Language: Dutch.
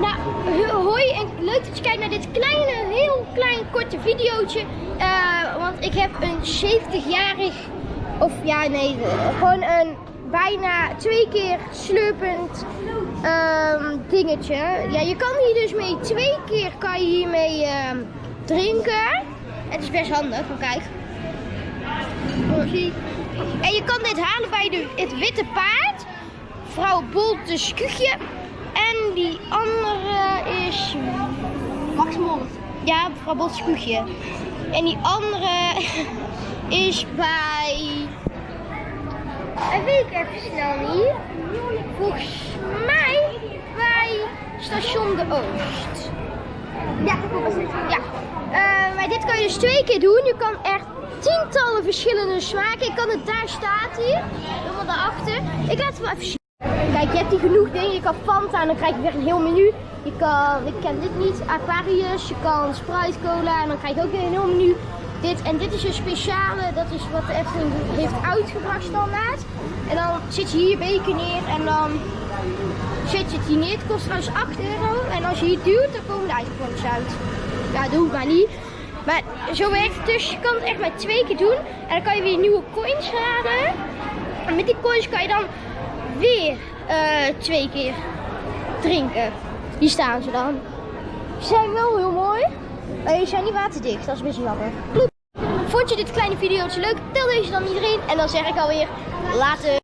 Nou, ho- hoi en leuk dat je kijkt naar dit kleine, heel klein korte videootje. Eh, want ik heb een 70-jarig, of ja nee, gewoon een bijna twee keer slurpend ehm, dingetje. Ja, je kan hier dus mee, twee keer kan je hiermee ehm, drinken. Het is best handig, maar kijk. En je kan dit halen bij de, het Witte Paard. Vrouw Boltes Kuchje. Die andere is... Max Mond. Ja, mevrouw Boltes Kuchje. En die andere is bij... Dat weet ik even snel niet. Volgens mij bij station De Oost. Ja, dat was. Ja, eh, maar dit kan je dus twee keer doen. Je kan echt tientallen verschillende smaken. Ik kan het daar staat hier, helemaal daarachter. Ik laat het wel even zien. Kijk, je hebt hier genoeg dingen. Je kan Fanta en dan krijg je weer een heel menu. Je kan, ik ken dit niet, Aquarius. Je kan Sprite Cola en dan krijg je ook weer een heel menu. Dit, en dit is een speciale, dat is wat de Efteling heeft uitgebracht standaard. En dan zit je hier beker neer en dan zet je het hier neer. Het kost trouwens 8 euro. En als je hier duwt, dan komen de ijsblokjes uit. Ja, doe het maar niet. Maar zo werkt het dus. Je kan het echt maar twee keer doen. En dan kan je weer nieuwe coins raden. En met die coins kan je dan weer eh, twee keer drinken. Hier staan ze dan. Ze zijn wel heel mooi. Maar die zijn niet waterdicht. Dat is beetje jammer. Vond je dit kleine videootje leuk? Tel deze dan iedereen. En dan zeg ik alweer later.